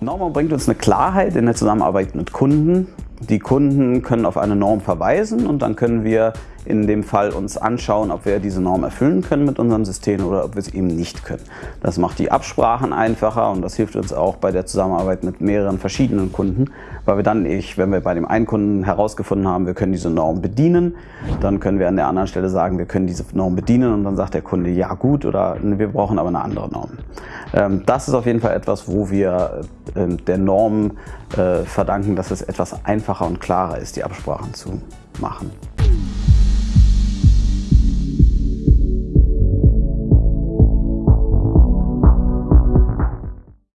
Norm bringt uns eine Klarheit in der Zusammenarbeit mit Kunden. Die Kunden können auf eine Norm verweisen und dann können wir in dem Fall uns anschauen, ob wir diese Norm erfüllen können mit unserem System oder ob wir es eben nicht können. Das macht die Absprachen einfacher und das hilft uns auch bei der Zusammenarbeit mit mehreren verschiedenen Kunden, weil wir dann, ich, wenn wir bei dem einen Kunden herausgefunden haben, wir können diese Norm bedienen, dann können wir an der anderen Stelle sagen, wir können diese Norm bedienen und dann sagt der Kunde, ja gut oder wir brauchen aber eine andere Norm. Ähm, das ist auf jeden Fall etwas, wo wir äh, der Norm äh, verdanken, dass es etwas einfacher und klarer ist, die Absprachen zu machen.